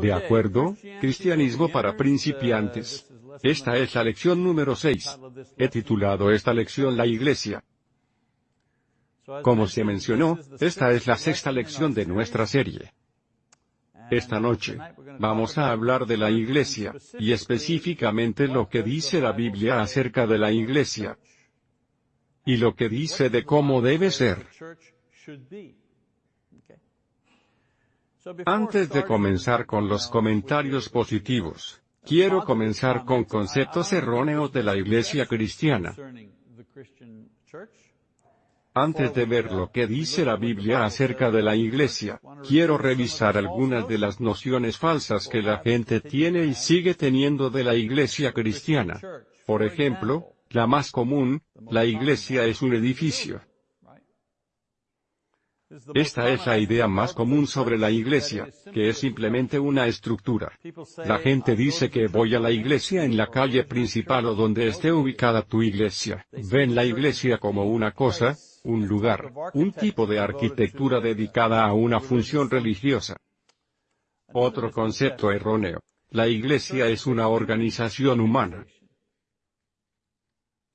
¿De acuerdo? Cristianismo para principiantes. Esta es la lección número 6. He titulado esta lección La Iglesia. Como se mencionó, esta es la sexta lección de nuestra serie. Esta noche, vamos a hablar de la Iglesia, y específicamente lo que dice la Biblia acerca de la Iglesia. Y lo que dice de cómo debe ser. Antes de comenzar con los comentarios positivos, quiero comenzar con conceptos erróneos de la Iglesia cristiana. Antes de ver lo que dice la Biblia acerca de la Iglesia, quiero revisar algunas de las nociones falsas que la gente tiene y sigue teniendo de la Iglesia cristiana. Por ejemplo, la más común, la Iglesia es un edificio. Esta es la idea más común sobre la iglesia, que es simplemente una estructura. La gente dice que voy a la iglesia en la calle principal o donde esté ubicada tu iglesia. Ven la iglesia como una cosa, un lugar, un tipo de arquitectura dedicada a una función religiosa. Otro concepto erróneo. La iglesia es una organización humana.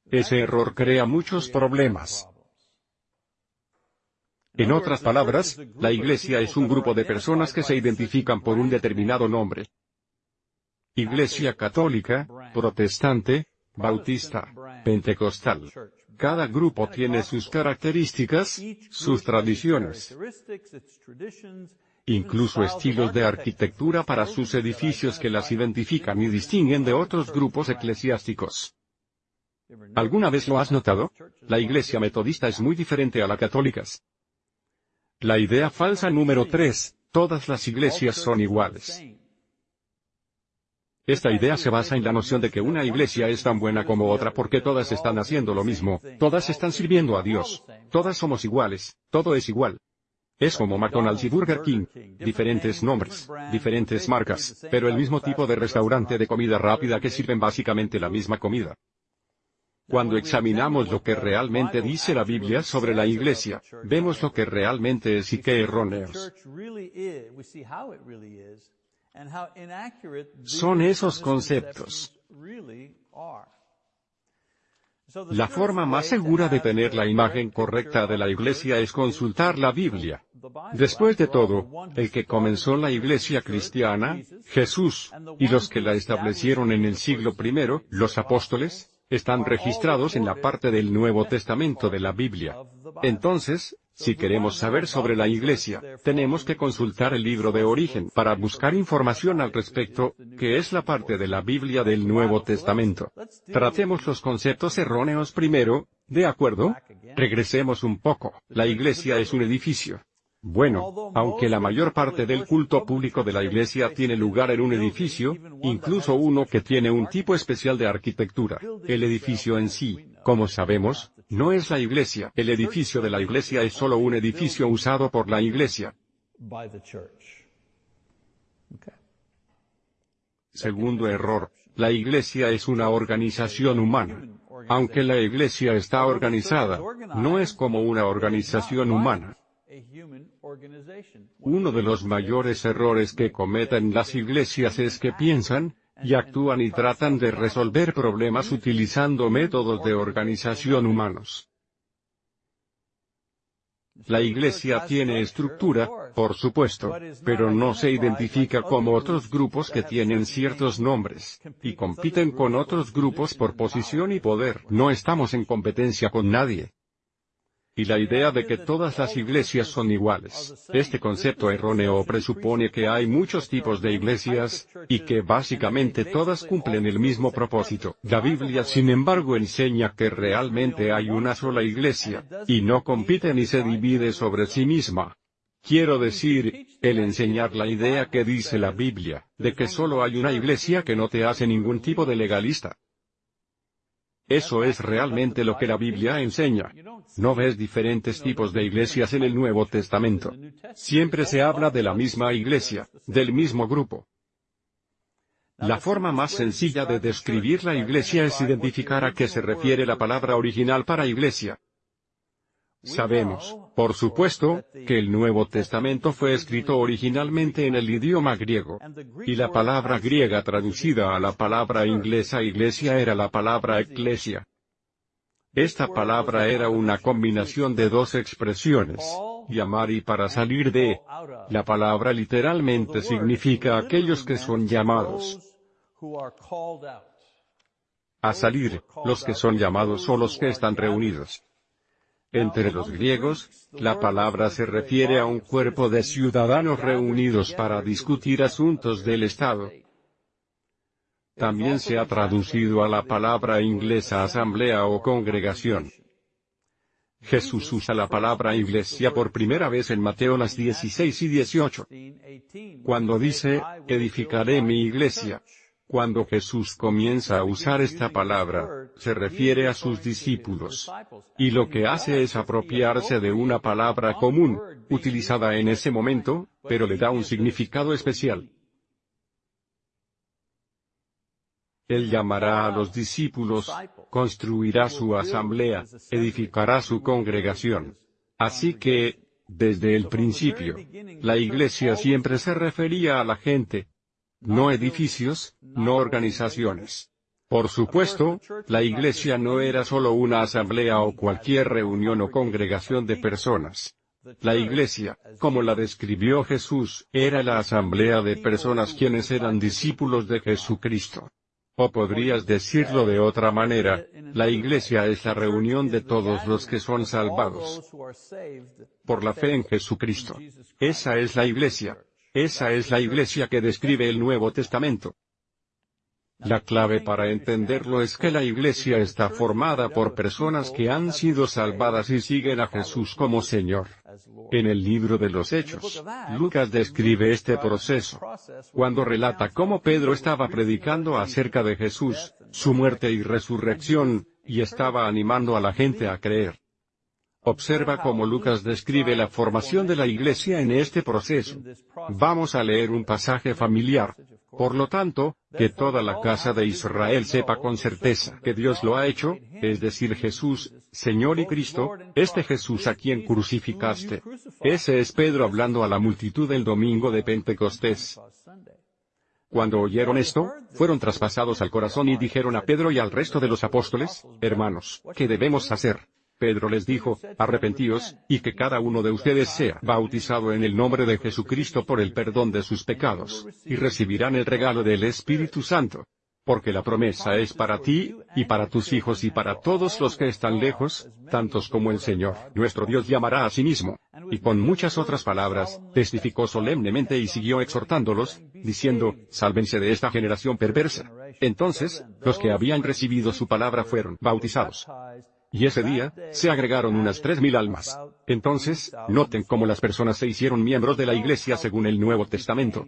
Ese error crea muchos problemas. En otras palabras, la iglesia es un grupo de personas que se identifican por un determinado nombre. Iglesia católica, protestante, bautista, pentecostal. Cada grupo tiene sus características, sus tradiciones, incluso estilos de arquitectura para sus edificios que las identifican y distinguen de otros grupos eclesiásticos. ¿Alguna vez lo has notado? La iglesia metodista es muy diferente a la católica. La idea falsa número 3, todas las iglesias son iguales. Esta idea se basa en la noción de que una iglesia es tan buena como otra porque todas están haciendo lo mismo, todas están sirviendo a Dios, todas somos iguales, todo es igual. Es como McDonald's y Burger King, diferentes nombres, diferentes marcas, pero el mismo tipo de restaurante de comida rápida que sirven básicamente la misma comida. Cuando examinamos lo que realmente dice la Biblia sobre la iglesia, vemos lo que realmente es y qué erróneos son esos conceptos. La forma más segura de tener la imagen correcta de la iglesia es consultar la Biblia. Después de todo, el que comenzó la iglesia cristiana, Jesús, y los que la establecieron en el siglo I, los apóstoles, están registrados en la parte del Nuevo Testamento de la Biblia. Entonces, si queremos saber sobre la Iglesia, tenemos que consultar el libro de origen para buscar información al respecto, que es la parte de la Biblia del Nuevo Testamento. Tratemos los conceptos erróneos primero, ¿de acuerdo? Regresemos un poco. La Iglesia es un edificio. Bueno, aunque la mayor parte del culto público de la iglesia tiene lugar en un edificio, incluso uno que tiene un tipo especial de arquitectura, el edificio en sí, como sabemos, no es la iglesia. El edificio de la iglesia es solo un edificio usado por la iglesia. Segundo error, la iglesia es una organización humana. Aunque la iglesia está organizada, no es como una organización humana. Uno de los mayores errores que cometen las iglesias es que piensan, y actúan y tratan de resolver problemas utilizando métodos de organización humanos. La iglesia tiene estructura, por supuesto, pero no se identifica como otros grupos que tienen ciertos nombres, y compiten con otros grupos por posición y poder. No estamos en competencia con nadie y la idea de que todas las iglesias son iguales. Este concepto erróneo presupone que hay muchos tipos de iglesias, y que básicamente todas cumplen el mismo propósito. La Biblia sin embargo enseña que realmente hay una sola iglesia, y no compite ni se divide sobre sí misma. Quiero decir, el enseñar la idea que dice la Biblia, de que solo hay una iglesia que no te hace ningún tipo de legalista. Eso es realmente lo que la Biblia enseña. No ves diferentes tipos de iglesias en el Nuevo Testamento. Siempre se habla de la misma iglesia, del mismo grupo. La forma más sencilla de describir la iglesia es identificar a qué se refiere la palabra original para iglesia. Sabemos, por supuesto, que el Nuevo Testamento fue escrito originalmente en el idioma griego. Y la palabra griega traducida a la palabra inglesa iglesia era la palabra eclesia. Esta palabra era una combinación de dos expresiones, llamar y para salir de. La palabra literalmente significa aquellos que son llamados. A salir, los que son llamados o los que están reunidos. Entre los griegos, la palabra se refiere a un cuerpo de ciudadanos reunidos para discutir asuntos del Estado. También se ha traducido a la palabra inglesa asamblea o congregación. Jesús usa la palabra iglesia por primera vez en Mateo las 16 y 18. Cuando dice, edificaré mi iglesia. Cuando Jesús comienza a usar esta palabra, se refiere a sus discípulos. Y lo que hace es apropiarse de una palabra común, utilizada en ese momento, pero le da un significado especial. Él llamará a los discípulos, construirá su asamblea, edificará su congregación. Así que, desde el principio, la iglesia siempre se refería a la gente. No edificios, no organizaciones. Por supuesto, la iglesia no era solo una asamblea o cualquier reunión o congregación de personas. La iglesia, como la describió Jesús, era la asamblea de personas quienes eran discípulos de Jesucristo. O podrías decirlo de otra manera, la iglesia es la reunión de todos los que son salvados por la fe en Jesucristo. Esa es la iglesia. Esa es la iglesia que describe el Nuevo Testamento. La clave para entenderlo es que la iglesia está formada por personas que han sido salvadas y siguen a Jesús como Señor. En el libro de los Hechos, Lucas describe este proceso. Cuando relata cómo Pedro estaba predicando acerca de Jesús, su muerte y resurrección, y estaba animando a la gente a creer. Observa cómo Lucas describe la formación de la iglesia en este proceso. Vamos a leer un pasaje familiar. Por lo tanto, que toda la casa de Israel sepa con certeza que Dios lo ha hecho, es decir Jesús, Señor y Cristo, este Jesús a quien crucificaste. Ese es Pedro hablando a la multitud el domingo de Pentecostés. Cuando oyeron esto, fueron traspasados al corazón y dijeron a Pedro y al resto de los apóstoles, hermanos, ¿qué debemos hacer? Pedro les dijo, arrepentíos, y que cada uno de ustedes sea bautizado en el nombre de Jesucristo por el perdón de sus pecados, y recibirán el regalo del Espíritu Santo. Porque la promesa es para ti, y para tus hijos y para todos los que están lejos, tantos como el Señor, nuestro Dios llamará a sí mismo. Y con muchas otras palabras, testificó solemnemente y siguió exhortándolos, diciendo, sálvense de esta generación perversa. Entonces, los que habían recibido su palabra fueron bautizados. Y ese día, se agregaron unas tres mil almas. Entonces, noten cómo las personas se hicieron miembros de la iglesia según el Nuevo Testamento.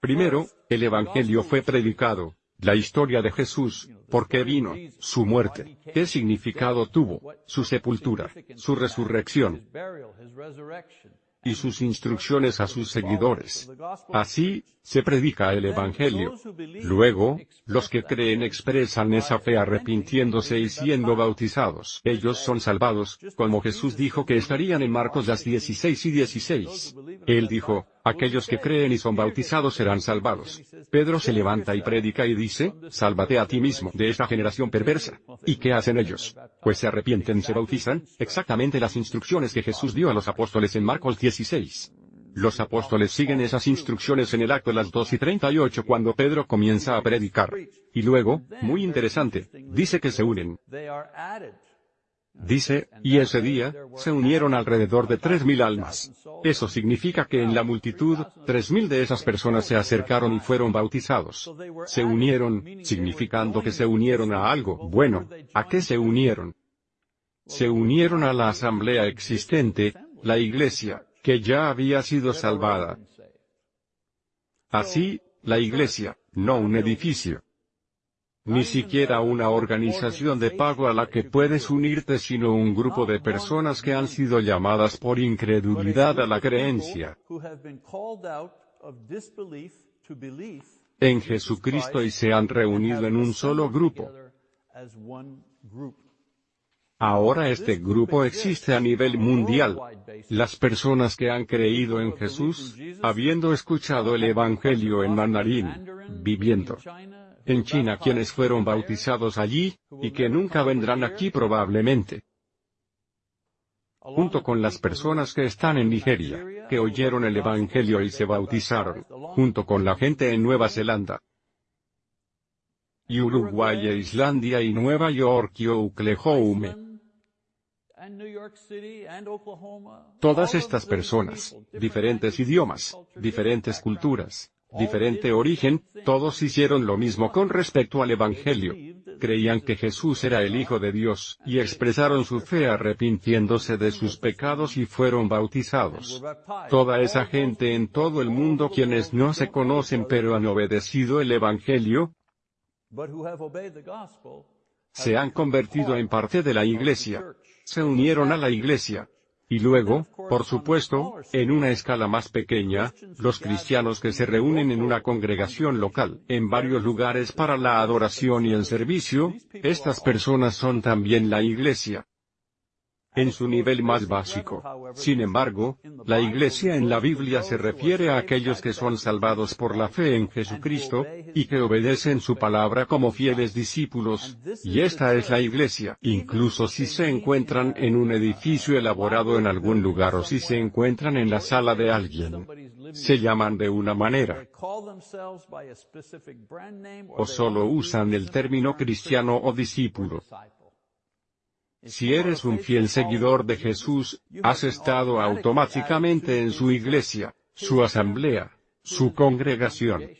Primero, el Evangelio fue predicado, la historia de Jesús, por qué vino, su muerte, qué significado tuvo, su sepultura, su resurrección, y sus instrucciones a sus seguidores. Así, se predica el Evangelio. Luego, los que creen expresan esa fe arrepintiéndose y siendo bautizados. Ellos son salvados, como Jesús dijo que estarían en Marcos las 16 y 16. Él dijo, aquellos que creen y son bautizados serán salvados. Pedro se levanta y predica y dice, sálvate a ti mismo de esta generación perversa. ¿Y qué hacen ellos? Pues se arrepienten se bautizan, exactamente las instrucciones que Jesús dio a los apóstoles en Marcos 16. Los apóstoles siguen esas instrucciones en el acto de las 2 y 38 cuando Pedro comienza a predicar. Y luego, muy interesante, dice que se unen. Dice, y ese día, se unieron alrededor de tres mil almas. Eso significa que en la multitud, tres mil de esas personas se acercaron y fueron bautizados. Se unieron, significando que se unieron a algo. Bueno, ¿a qué se unieron? Se unieron a la asamblea existente, la iglesia, que ya había sido salvada. Así, la iglesia, no un edificio. Ni siquiera una organización de pago a la que puedes unirte sino un grupo de personas que han sido llamadas por incredulidad a la creencia en Jesucristo y se han reunido en un solo grupo. Ahora este grupo existe a nivel mundial. Las personas que han creído en Jesús, habiendo escuchado el Evangelio en mandarín, viviendo en China quienes fueron bautizados allí, y que nunca vendrán aquí probablemente. Junto con las personas que están en Nigeria, que oyeron el Evangelio y se bautizaron, junto con la gente en Nueva Zelanda, y Uruguay e Islandia y Nueva York y Oklahoma. Todas estas personas, diferentes idiomas, diferentes culturas, diferente origen, todos hicieron lo mismo con respecto al Evangelio. Creían que Jesús era el Hijo de Dios, y expresaron su fe arrepintiéndose de sus pecados y fueron bautizados. Toda esa gente en todo el mundo quienes no se conocen pero han obedecido el Evangelio, se han convertido en parte de la iglesia se unieron a la iglesia. Y luego, por supuesto, en una escala más pequeña, los cristianos que se reúnen en una congregación local, en varios lugares para la adoración y el servicio, estas personas son también la iglesia en su nivel más básico. Sin embargo, la iglesia en la Biblia se refiere a aquellos que son salvados por la fe en Jesucristo, y que obedecen su palabra como fieles discípulos, y esta es la iglesia, incluso si se encuentran en un edificio elaborado en algún lugar o si se encuentran en la sala de alguien. Se llaman de una manera. O solo usan el término cristiano o discípulo. Si eres un fiel seguidor de Jesús, has estado automáticamente en su iglesia, su asamblea, su congregación.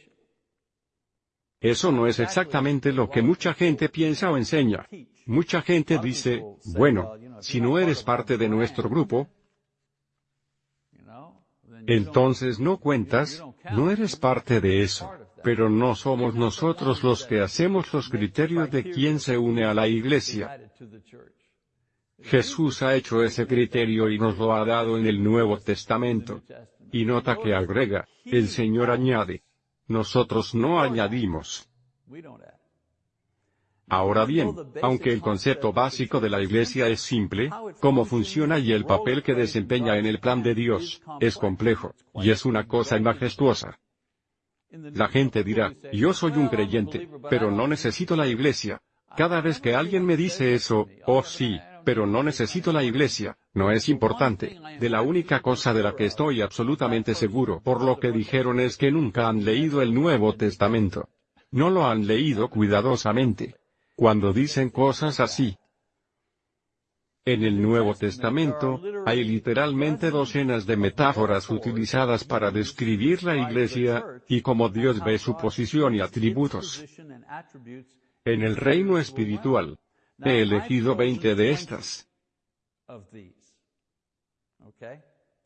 Eso no es exactamente lo que mucha gente piensa o enseña. Mucha gente dice, bueno, si no eres parte de nuestro grupo, entonces no cuentas, no eres parte de eso. Pero no somos nosotros los que hacemos los criterios de quién se une a la iglesia. Jesús ha hecho ese criterio y nos lo ha dado en el Nuevo Testamento. Y nota que agrega, el Señor añade. Nosotros no añadimos. Ahora bien, aunque el concepto básico de la Iglesia es simple, cómo funciona y el papel que desempeña en el plan de Dios, es complejo, y es una cosa majestuosa. La gente dirá, yo soy un creyente, pero no necesito la Iglesia. Cada vez que alguien me dice eso, oh sí, pero no necesito la iglesia, no es importante. De la única cosa de la que estoy absolutamente seguro por lo que dijeron es que nunca han leído el Nuevo Testamento. No lo han leído cuidadosamente. Cuando dicen cosas así, en el Nuevo Testamento, hay literalmente docenas de metáforas utilizadas para describir la iglesia, y cómo Dios ve su posición y atributos. En el reino espiritual, He elegido 20 de estas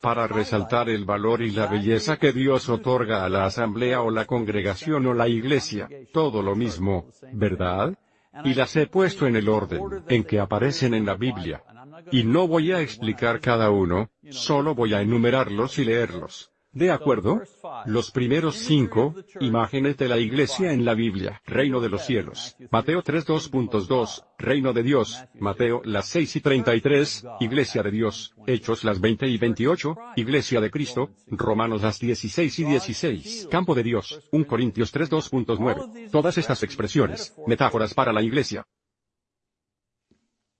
para resaltar el valor y la belleza que Dios otorga a la asamblea o la congregación o la iglesia, todo lo mismo, ¿verdad? Y las he puesto en el orden en que aparecen en la Biblia. Y no voy a explicar cada uno, solo voy a enumerarlos y leerlos. ¿De acuerdo? Los primeros cinco, imágenes de la iglesia en la Biblia, reino de los cielos, Mateo 3.2.2, reino de Dios, Mateo las 6 y 33, iglesia de Dios, Hechos las 20 y 28, iglesia de Cristo, Romanos las 16 y 16, campo de Dios, 1 Corintios 3.2.9. Todas estas expresiones, metáforas para la iglesia,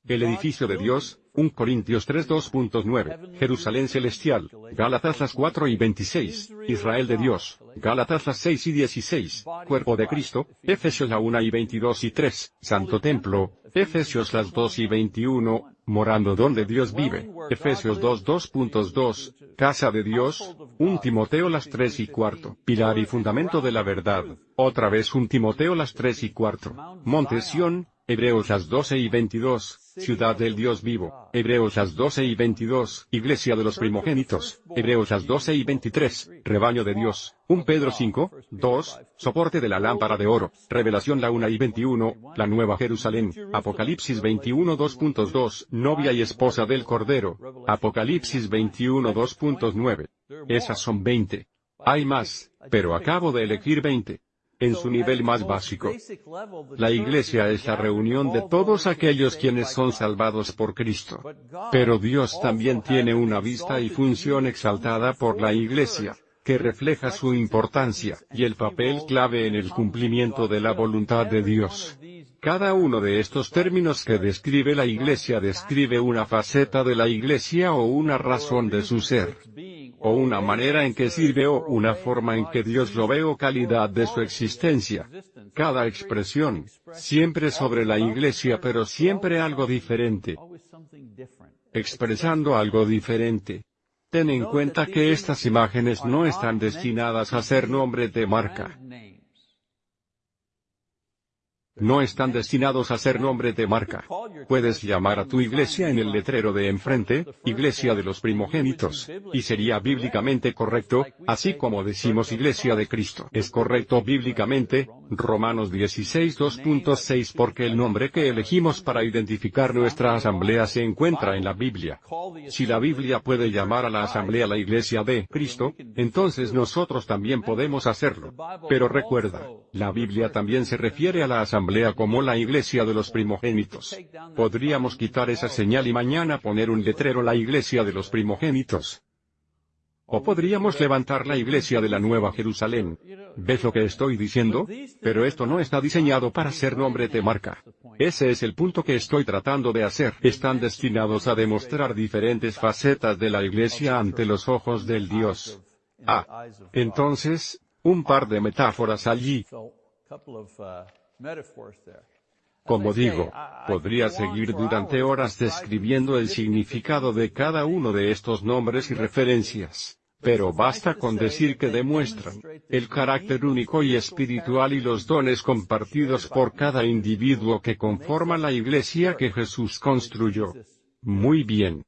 el edificio de Dios, 1 Corintios 3 2.9, Jerusalén celestial, Gálatas las 4 y 26, Israel de Dios, Gálatas las 6 y 16, Cuerpo de Cristo, Efesios la 1 y 22 y 3, Santo Templo, Efesios las 2 y 21, morando donde Dios vive, Efesios 2 2.2, Casa de Dios, 1 Timoteo las 3 y 4, Pilar y fundamento de la verdad, otra vez 1 Timoteo las 3 y 4, Monte Sión, Hebreos las 12 y 22, Ciudad del Dios vivo, Hebreos las 12 y 22, Iglesia de los primogénitos, Hebreos las 12 y 23, Rebaño de Dios, 1 Pedro 5, 2, Soporte de la lámpara de oro, Revelación la 1 y 21, La Nueva Jerusalén, Apocalipsis 21 2.2, Novia y esposa del Cordero, Apocalipsis 21 2.9. Esas son 20. Hay más, pero acabo de elegir 20. En su nivel más básico. La iglesia es la reunión de todos aquellos quienes son salvados por Cristo. Pero Dios también tiene una vista y función exaltada por la iglesia, que refleja su importancia, y el papel clave en el cumplimiento de la voluntad de Dios. Cada uno de estos términos que describe la Iglesia describe una faceta de la Iglesia o una razón de su ser, o una manera en que sirve o una forma en que Dios lo ve o calidad de su existencia. Cada expresión, siempre sobre la Iglesia pero siempre algo diferente, expresando algo diferente. Ten en cuenta que estas imágenes no están destinadas a ser nombre de marca. No están destinados a ser nombre de marca. Puedes llamar a tu iglesia en el letrero de enfrente, Iglesia de los Primogénitos, y sería bíblicamente correcto, así como decimos Iglesia de Cristo. Es correcto bíblicamente, Romanos 16 2.6 porque el nombre que elegimos para identificar nuestra asamblea se encuentra en la Biblia. Si la Biblia puede llamar a la asamblea la Iglesia de Cristo, entonces nosotros también podemos hacerlo. Pero recuerda, la Biblia también se refiere a la asamblea como la iglesia de los primogénitos. Podríamos quitar esa señal y mañana poner un letrero la iglesia de los primogénitos. O podríamos levantar la iglesia de la Nueva Jerusalén. ¿Ves lo que estoy diciendo? Pero esto no está diseñado para ser nombre de marca. Ese es el punto que estoy tratando de hacer. Están destinados a demostrar diferentes facetas de la iglesia ante los ojos del Dios. Ah. Entonces, un par de metáforas allí. Como digo, podría seguir durante horas describiendo el significado de cada uno de estos nombres y referencias. Pero basta con decir que demuestran el carácter único y espiritual y los dones compartidos por cada individuo que conforma la iglesia que Jesús construyó. Muy bien.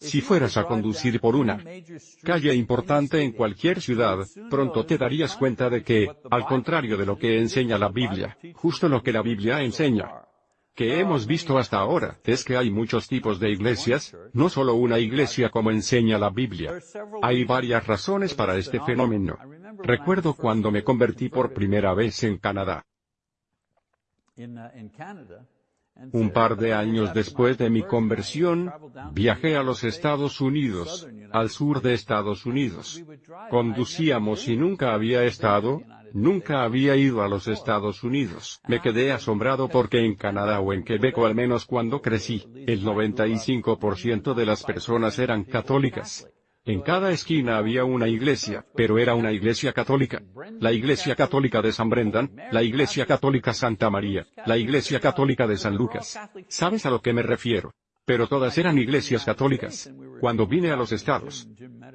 Si fueras a conducir por una calle importante en cualquier ciudad, pronto te darías cuenta de que, al contrario de lo que enseña la Biblia, justo lo que la Biblia enseña, que hemos visto hasta ahora, es que hay muchos tipos de iglesias, no solo una iglesia como enseña la Biblia. Hay varias razones para este fenómeno. Recuerdo cuando me convertí por primera vez en Canadá. Un par de años después de mi conversión, viajé a los Estados Unidos, al sur de Estados Unidos. Conducíamos y nunca había estado, nunca había ido a los Estados Unidos. Me quedé asombrado porque en Canadá o en Quebec o al menos cuando crecí, el 95% de las personas eran católicas. En cada esquina había una iglesia, pero era una iglesia católica. La iglesia católica de San Brendan, la iglesia católica Santa María, la iglesia católica de San Lucas. ¿Sabes a lo que me refiero? Pero todas eran iglesias católicas. Cuando vine a los Estados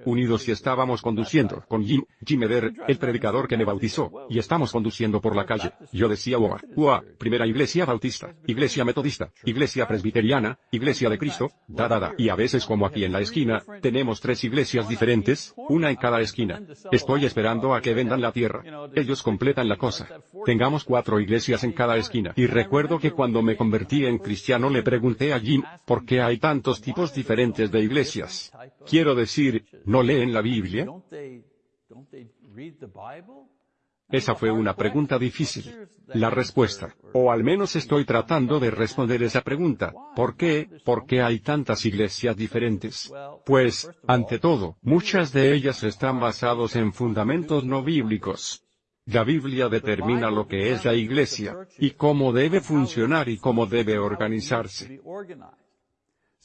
Unidos y estábamos conduciendo con Jim, Jim Eder, el predicador que me bautizó, y estamos conduciendo por la calle, yo decía ua, ua, primera iglesia bautista, iglesia metodista, iglesia presbiteriana, iglesia de Cristo, da da da. Y a veces como aquí en la esquina, tenemos tres iglesias diferentes, una en cada esquina. Estoy esperando a que vendan la tierra. Ellos completan la cosa. Tengamos cuatro iglesias en cada esquina. Y recuerdo que cuando me convertí en cristiano le pregunté a Jim, ¿por qué hay tantos tipos diferentes de iglesias? Quiero decir, ¿no leen la Biblia? Esa fue una pregunta difícil. La respuesta, o al menos estoy tratando de responder esa pregunta, ¿por qué? ¿Por qué hay tantas iglesias diferentes? Pues, ante todo, muchas de ellas están basados en fundamentos no bíblicos. La Biblia determina lo que es la iglesia, y cómo debe funcionar y cómo debe organizarse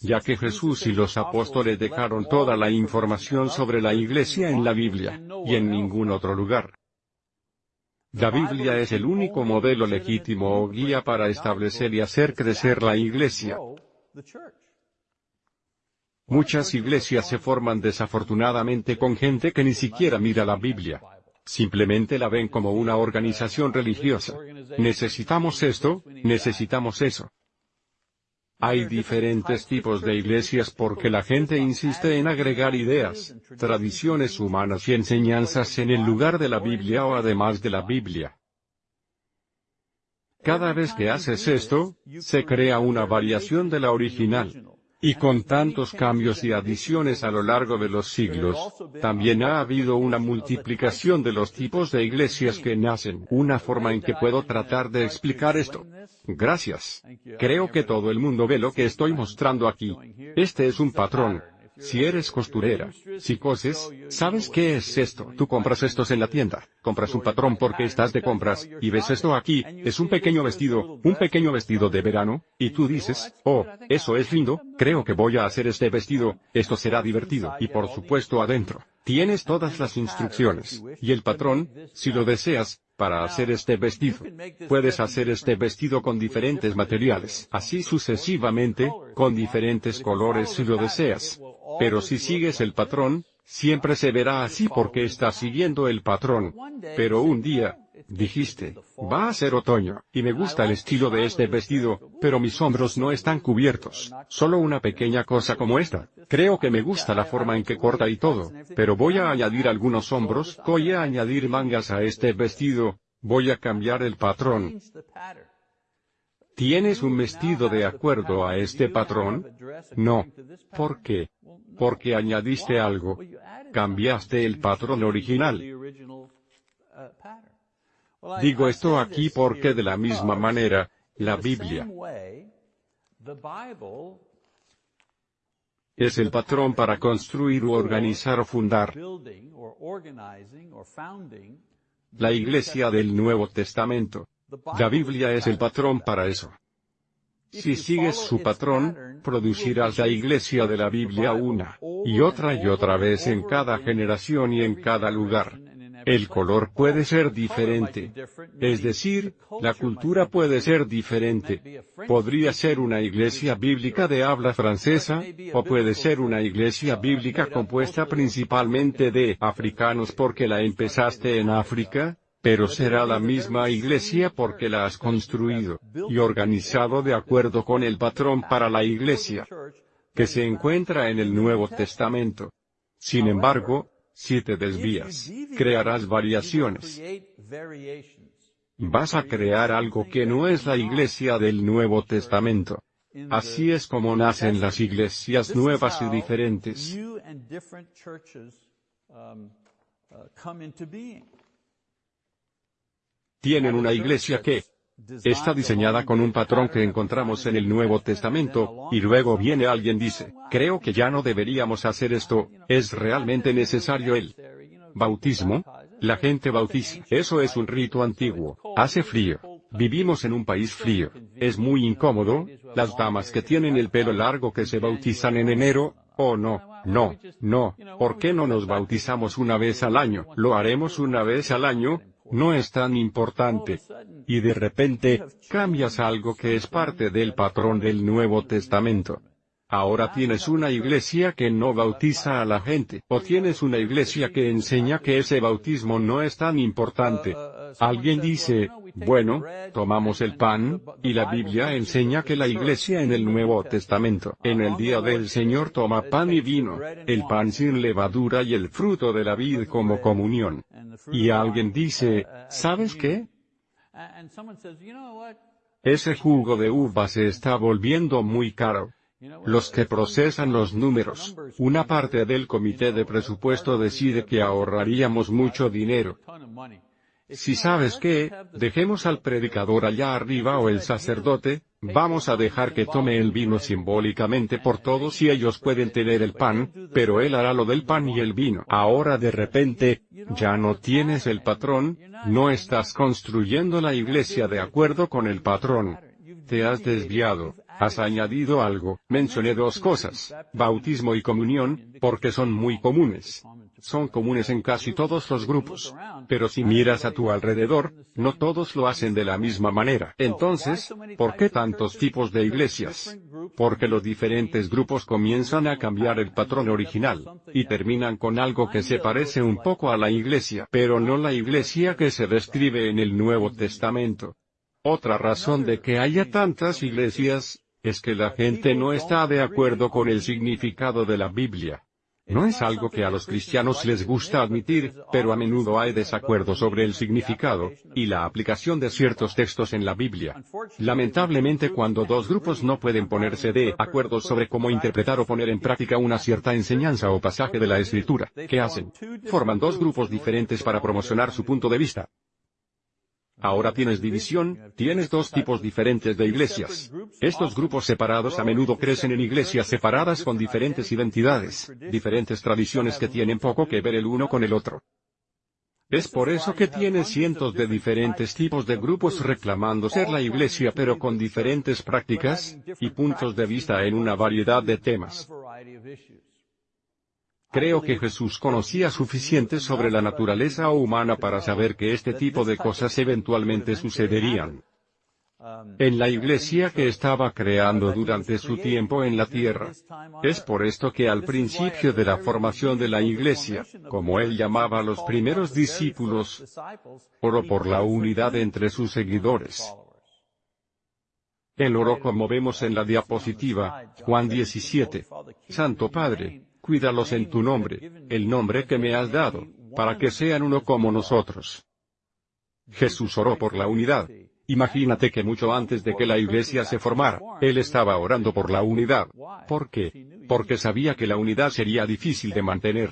ya que Jesús y los apóstoles dejaron toda la información sobre la iglesia en la Biblia, y en ningún otro lugar. La Biblia es el único modelo legítimo o guía para establecer y hacer crecer la iglesia. Muchas iglesias se forman desafortunadamente con gente que ni siquiera mira la Biblia. Simplemente la ven como una organización religiosa. Necesitamos esto, necesitamos eso. Hay diferentes tipos de iglesias porque la gente insiste en agregar ideas, tradiciones humanas y enseñanzas en el lugar de la Biblia o además de la Biblia. Cada vez que haces esto, se crea una variación de la original. Y con tantos cambios y adiciones a lo largo de los siglos, también ha habido una multiplicación de los tipos de iglesias que nacen. Una forma en que puedo tratar de explicar esto. Gracias. Creo que todo el mundo ve lo que estoy mostrando aquí. Este es un patrón. Si eres costurera, si coses, ¿sabes qué es esto? Tú compras estos en la tienda, compras un patrón porque estás de compras, y ves esto aquí, es un pequeño vestido, un pequeño vestido de verano, y tú dices, oh, eso es lindo, creo que voy a hacer este vestido, esto será divertido, y por supuesto adentro, tienes todas las instrucciones, y el patrón, si lo deseas, para hacer este vestido. Puedes hacer este vestido con diferentes materiales, así sucesivamente, con diferentes colores si lo deseas. Pero si sigues el patrón, siempre se verá así porque estás siguiendo el patrón. Pero un día, dijiste, va a ser otoño, y me gusta el estilo de este vestido, pero mis hombros no están cubiertos. Solo una pequeña cosa como esta. Creo que me gusta la forma en que corta y todo, pero voy a añadir algunos hombros, voy a añadir mangas a este vestido, voy a cambiar el patrón. ¿Tienes un vestido de acuerdo a este patrón? No. ¿Por qué? Porque añadiste algo. Cambiaste el patrón original. Digo esto aquí porque de la misma manera, la Biblia es el patrón para construir o organizar o fundar la iglesia del Nuevo Testamento. La Biblia es el patrón para eso. Si sigues su patrón, producirás la iglesia de la Biblia una y otra y otra vez en cada generación y en cada lugar. El color puede ser diferente. Es decir, la cultura puede ser diferente. Podría ser una iglesia bíblica de habla francesa, o puede ser una iglesia bíblica compuesta principalmente de africanos porque la empezaste en África, pero será la misma iglesia porque la has construido y organizado de acuerdo con el patrón para la iglesia que se encuentra en el Nuevo Testamento. Sin embargo, si te desvías, crearás variaciones. Vas a crear algo que no es la iglesia del Nuevo Testamento. Así es como nacen las iglesias nuevas y diferentes tienen una iglesia que está diseñada con un patrón que encontramos en el Nuevo Testamento, y luego viene alguien dice, creo que ya no deberíamos hacer esto, ¿es realmente necesario el bautismo? La gente bautiza. Eso es un rito antiguo. Hace frío. Vivimos en un país frío. Es muy incómodo. Las damas que tienen el pelo largo que se bautizan en enero, oh no, no, no, ¿por qué no nos bautizamos una vez al año? Lo haremos una vez al año, no es tan importante. Y de repente, cambias algo que es parte del patrón del Nuevo Testamento. Ahora tienes una iglesia que no bautiza a la gente, o tienes una iglesia que enseña que ese bautismo no es tan importante. Alguien dice, bueno, tomamos el pan, y la Biblia enseña que la iglesia en el Nuevo Testamento, en el día del Señor toma pan y vino, el pan sin levadura y el fruto de la vid como comunión. Y alguien dice, ¿sabes qué? Ese jugo de uva se está volviendo muy caro. Los que procesan los números, una parte del comité de presupuesto decide que ahorraríamos mucho dinero. Si sabes que, dejemos al predicador allá arriba o el sacerdote, vamos a dejar que tome el vino simbólicamente por todos y ellos pueden tener el pan, pero él hará lo del pan y el vino. Ahora de repente, ya no tienes el patrón, no estás construyendo la iglesia de acuerdo con el patrón. Te has desviado. Has añadido algo, mencioné dos cosas, bautismo y comunión, porque son muy comunes. Son comunes en casi todos los grupos. Pero si miras a tu alrededor, no todos lo hacen de la misma manera. Entonces, ¿por qué tantos tipos de iglesias? Porque los diferentes grupos comienzan a cambiar el patrón original, y terminan con algo que se parece un poco a la iglesia, pero no la iglesia que se describe en el Nuevo Testamento. Otra razón de que haya tantas iglesias, es que la gente no está de acuerdo con el significado de la Biblia. No es algo que a los cristianos les gusta admitir, pero a menudo hay desacuerdo sobre el significado, y la aplicación de ciertos textos en la Biblia. Lamentablemente cuando dos grupos no pueden ponerse de acuerdo sobre cómo interpretar o poner en práctica una cierta enseñanza o pasaje de la Escritura, ¿qué hacen? Forman dos grupos diferentes para promocionar su punto de vista. Ahora tienes división, tienes dos tipos diferentes de iglesias. Estos grupos separados a menudo crecen en iglesias separadas con diferentes identidades, diferentes tradiciones que tienen poco que ver el uno con el otro. Es por eso que tiene cientos de diferentes tipos de grupos reclamando ser la iglesia pero con diferentes prácticas, y puntos de vista en una variedad de temas. Creo que Jesús conocía suficiente sobre la naturaleza humana para saber que este tipo de cosas eventualmente sucederían. En la iglesia que estaba creando durante su tiempo en la tierra. Es por esto que al principio de la formación de la iglesia, como él llamaba a los primeros discípulos, oró por la unidad entre sus seguidores. Él oró como vemos en la diapositiva, Juan 17. Santo Padre, cuídalos en tu nombre, el nombre que me has dado, para que sean uno como nosotros. Jesús oró por la unidad. Imagínate que mucho antes de que la iglesia se formara, Él estaba orando por la unidad. ¿Por qué? Porque sabía que la unidad sería difícil de mantener.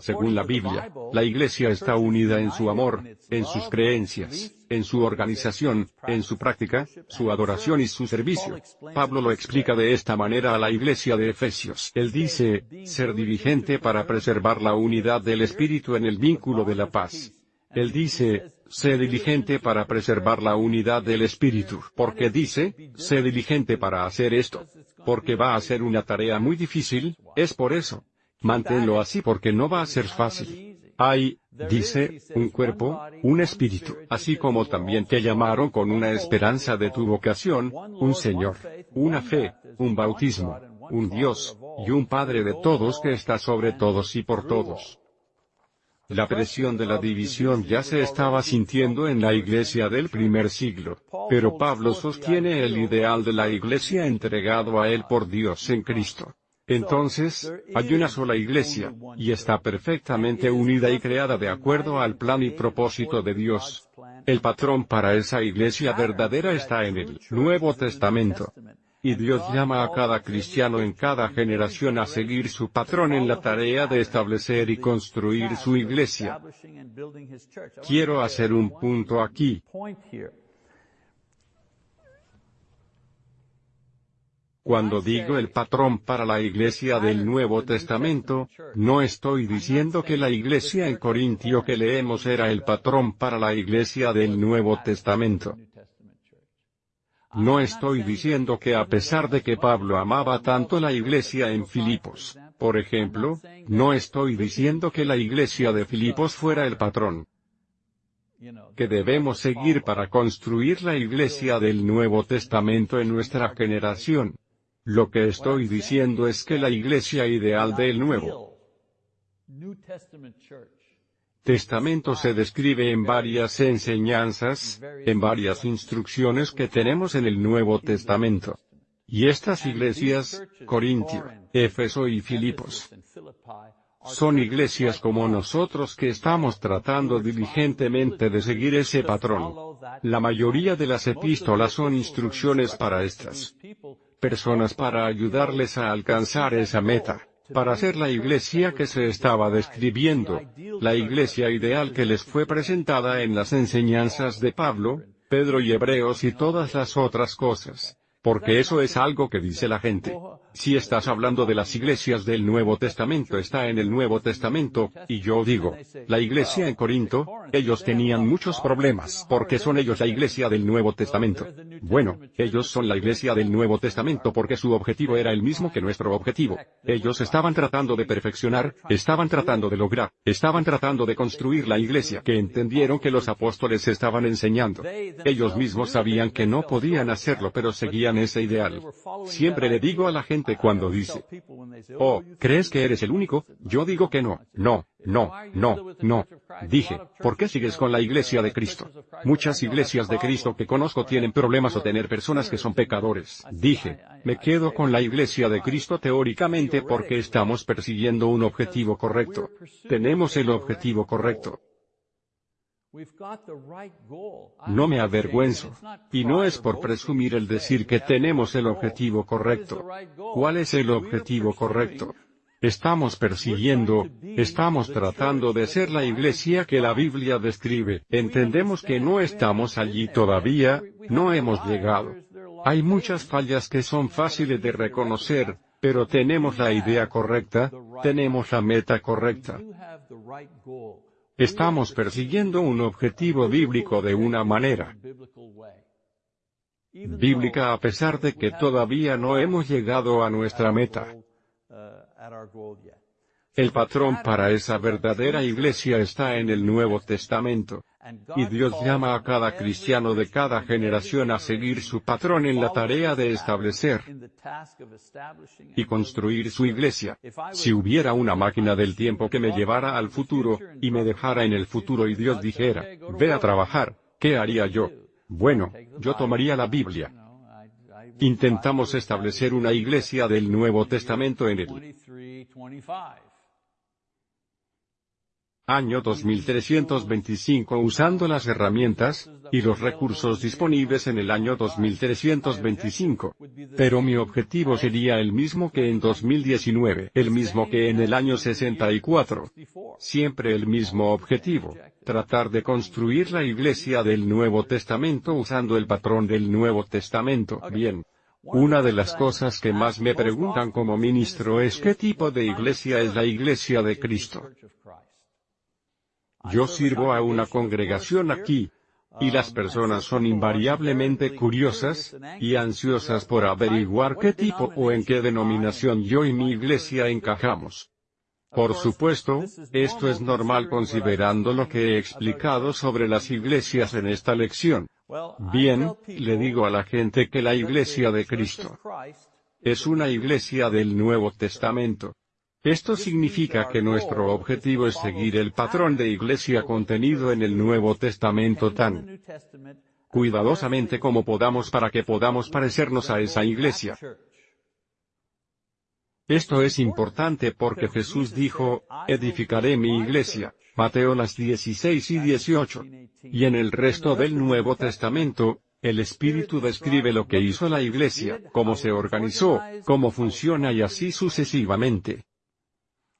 Según la Biblia, la Iglesia está unida en su amor, en sus creencias, en su organización, en su práctica, su adoración y su servicio. Pablo lo explica de esta manera a la Iglesia de Efesios. Él dice, ser diligente para preservar la unidad del Espíritu en el vínculo de la paz. Él dice, sé diligente para preservar la unidad del Espíritu. porque dice, sé diligente para hacer esto? Porque va a ser una tarea muy difícil, es por eso. Manténlo así porque no va a ser fácil. Hay, dice, un cuerpo, un espíritu, así como también te llamaron con una esperanza de tu vocación, un Señor, una fe, un bautismo, un Dios, y un Padre de todos que está sobre todos y por todos. La presión de la división ya se estaba sintiendo en la iglesia del primer siglo, pero Pablo sostiene el ideal de la iglesia entregado a él por Dios en Cristo. Entonces, hay una sola iglesia, y está perfectamente unida y creada de acuerdo al plan y propósito de Dios. El patrón para esa iglesia verdadera está en el Nuevo Testamento. Y Dios llama a cada cristiano en cada generación a seguir su patrón en la tarea de establecer y construir su iglesia. Quiero hacer un punto aquí. Cuando digo el patrón para la iglesia del Nuevo Testamento, no estoy diciendo que la iglesia en Corintio que leemos era el patrón para la iglesia del Nuevo Testamento. No estoy diciendo que a pesar de que Pablo amaba tanto la iglesia en Filipos, por ejemplo, no estoy diciendo que la iglesia de Filipos fuera el patrón que debemos seguir para construir la iglesia del Nuevo Testamento en nuestra generación. Lo que estoy diciendo es que la iglesia ideal del Nuevo Testamento se describe en varias enseñanzas, en varias instrucciones que tenemos en el Nuevo Testamento. Y estas iglesias, Corintio, Éfeso y Filipos, son iglesias como nosotros que estamos tratando diligentemente de seguir ese patrón. La mayoría de las epístolas son instrucciones para estas personas para ayudarles a alcanzar esa meta, para ser la iglesia que se estaba describiendo, la iglesia ideal que les fue presentada en las enseñanzas de Pablo, Pedro y Hebreos y todas las otras cosas. Porque eso es algo que dice la gente. Si estás hablando de las iglesias del Nuevo Testamento está en el Nuevo Testamento, y yo digo, la iglesia en Corinto, ellos tenían muchos problemas porque son ellos la iglesia del Nuevo Testamento. Bueno, ellos son la iglesia del Nuevo Testamento porque su objetivo era el mismo que nuestro objetivo. Ellos estaban tratando de perfeccionar, estaban tratando de lograr, estaban tratando de construir la iglesia que entendieron que los apóstoles estaban enseñando. Ellos mismos sabían que no podían hacerlo pero seguían ese ideal. Siempre le digo a la gente cuando dice, oh, ¿crees que eres el único? Yo digo que no, no, No, no, no. Dije, ¿por qué sigues con la iglesia de Cristo? Muchas iglesias de Cristo que conozco tienen problemas o tener personas que son pecadores. Dije, me quedo con la iglesia de Cristo teóricamente porque estamos persiguiendo un objetivo correcto. Tenemos el objetivo correcto. No me avergüenzo. Y no es por presumir el decir que tenemos el objetivo correcto. ¿Cuál es el objetivo correcto? Estamos persiguiendo, estamos tratando de ser la iglesia que la Biblia describe. Entendemos que no estamos allí todavía, no hemos llegado. Hay muchas fallas que son fáciles de reconocer, pero tenemos la idea correcta, tenemos la meta correcta. Estamos persiguiendo un objetivo bíblico de una manera bíblica a pesar de que todavía no hemos llegado a nuestra meta. El patrón para esa verdadera iglesia está en el Nuevo Testamento. Y Dios llama a cada cristiano de cada generación a seguir su patrón en la tarea de establecer y construir su iglesia. Si hubiera una máquina del tiempo que me llevara al futuro, y me dejara en el futuro y Dios dijera, ve a trabajar, ¿qué haría yo? Bueno, yo tomaría la Biblia, Intentamos establecer una iglesia del Nuevo Testamento en el año 2325 usando las herramientas y los recursos disponibles en el año 2325. Pero mi objetivo sería el mismo que en 2019, el mismo que en el año 64. Siempre el mismo objetivo, tratar de construir la iglesia del Nuevo Testamento usando el patrón del Nuevo Testamento. Bien. Una de las cosas que más me preguntan como ministro es qué tipo de iglesia es la iglesia de Cristo. Yo sirvo a una congregación aquí, y las personas son invariablemente curiosas, y ansiosas por averiguar qué tipo o en qué denominación yo y mi iglesia encajamos. Por supuesto, esto es normal considerando lo que he explicado sobre las iglesias en esta lección. Bien, le digo a la gente que la iglesia de Cristo es una iglesia del Nuevo Testamento. Esto significa que nuestro objetivo es seguir el patrón de iglesia contenido en el Nuevo Testamento tan cuidadosamente como podamos para que podamos parecernos a esa iglesia. Esto es importante porque Jesús dijo, edificaré mi iglesia, Mateo las 16 y 18. Y en el resto del Nuevo Testamento, el Espíritu describe lo que hizo la iglesia, cómo se organizó, cómo funciona y así sucesivamente.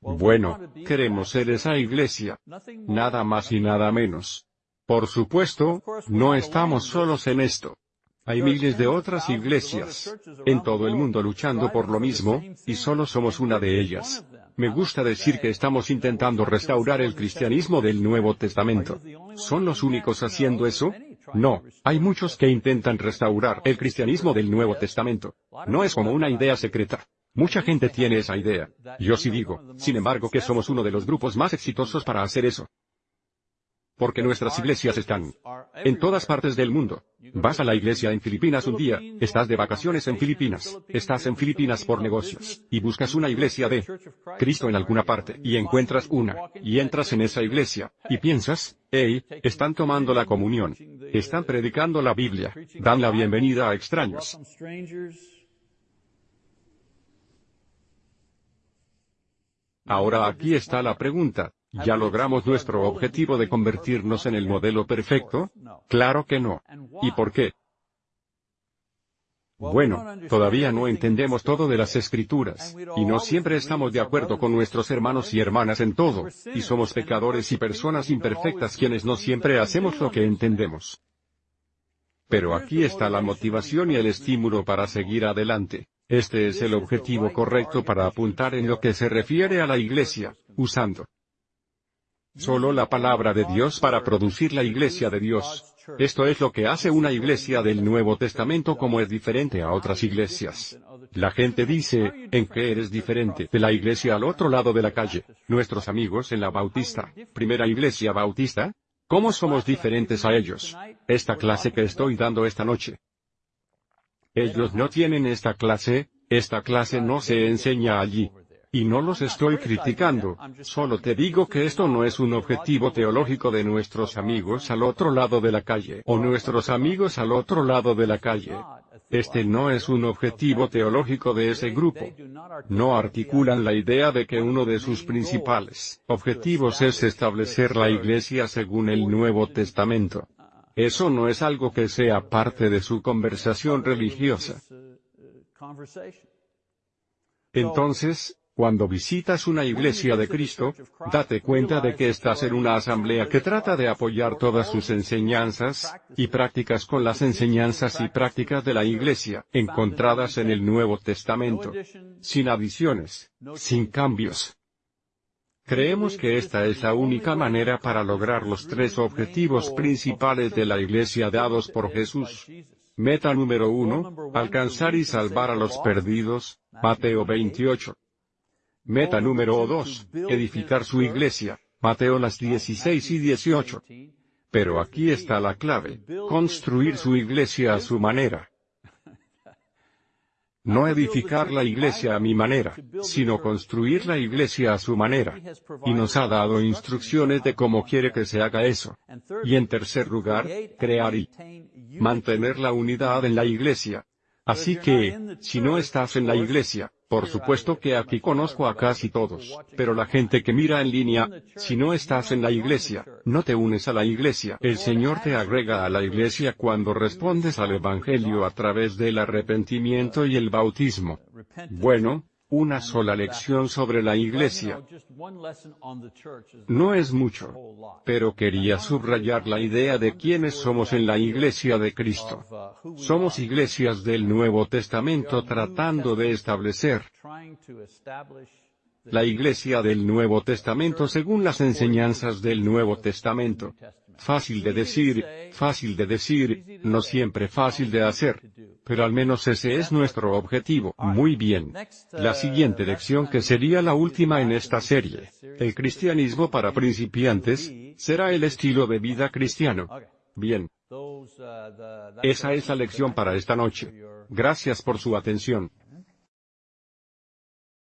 Bueno, queremos ser esa iglesia. Nada más y nada menos. Por supuesto, no estamos solos en esto. Hay miles de otras iglesias en todo el mundo luchando por lo mismo, y solo somos una de ellas. Me gusta decir que estamos intentando restaurar el cristianismo del Nuevo Testamento. ¿Son los únicos haciendo eso? No, hay muchos que intentan restaurar el cristianismo del Nuevo Testamento. No es como una idea secreta. Mucha gente tiene esa idea. Yo sí digo, sin embargo, que somos uno de los grupos más exitosos para hacer eso. Porque nuestras iglesias están en todas partes del mundo. Vas a la iglesia en Filipinas un día, estás de vacaciones en Filipinas, estás en Filipinas por negocios, y buscas una iglesia de Cristo en alguna parte, y encuentras una, y entras en esa iglesia, y piensas, hey, están tomando la comunión, están predicando la Biblia, dan la bienvenida a extraños. Ahora aquí está la pregunta. ¿Ya logramos nuestro objetivo de convertirnos en el modelo perfecto? Claro que no. ¿Y por qué? Bueno, todavía no entendemos todo de las escrituras, y no siempre estamos de acuerdo con nuestros hermanos y hermanas en todo, y somos pecadores y personas imperfectas quienes no siempre hacemos lo que entendemos. Pero aquí está la motivación y el estímulo para seguir adelante. Este es el objetivo correcto para apuntar en lo que se refiere a la iglesia, usando solo la palabra de Dios para producir la iglesia de Dios. Esto es lo que hace una iglesia del Nuevo Testamento como es diferente a otras iglesias. La gente dice, ¿en qué eres diferente de la iglesia al otro lado de la calle? Nuestros amigos en la Bautista, primera iglesia bautista, ¿cómo somos diferentes a ellos? Esta clase que estoy dando esta noche, ellos no tienen esta clase, esta clase no se enseña allí. Y no los estoy criticando, solo te digo que esto no es un objetivo teológico de nuestros amigos al otro lado de la calle o nuestros amigos al otro lado de la calle. Este no es un objetivo teológico de ese grupo. No articulan la idea de que uno de sus principales objetivos es establecer la Iglesia según el Nuevo Testamento. Eso no es algo que sea parte de su conversación religiosa. Entonces, cuando visitas una iglesia de Cristo, date cuenta de que estás en una asamblea que trata de apoyar todas sus enseñanzas y prácticas con las enseñanzas y prácticas de la iglesia, encontradas en el Nuevo Testamento, sin adiciones, sin cambios. Creemos que esta es la única manera para lograr los tres objetivos principales de la iglesia dados por Jesús. Meta número uno, alcanzar y salvar a los perdidos, Mateo 28. Meta número 2, edificar su iglesia, Mateo las 16 y 18. Pero aquí está la clave, construir su iglesia a su manera. No edificar la iglesia a mi manera, sino construir la iglesia a su manera. Y nos ha dado instrucciones de cómo quiere que se haga eso. Y en tercer lugar, crear y mantener la unidad en la iglesia. Así que, si no estás en la iglesia, por supuesto que aquí conozco a casi todos, pero la gente que mira en línea, si no estás en la iglesia, no te unes a la iglesia. El Señor te agrega a la iglesia cuando respondes al Evangelio a través del arrepentimiento y el bautismo. Bueno, una sola lección sobre la iglesia. No es mucho. Pero quería subrayar la idea de quiénes somos en la iglesia de Cristo. Somos iglesias del Nuevo Testamento tratando de establecer la iglesia del Nuevo Testamento según las enseñanzas del Nuevo Testamento. Fácil de decir, fácil de decir, no siempre fácil de hacer. Pero al menos ese es nuestro objetivo. Muy bien. La siguiente lección que sería la última en esta serie, el cristianismo para principiantes, será el estilo de vida cristiano. Bien. Esa es la lección para esta noche. Gracias por su atención.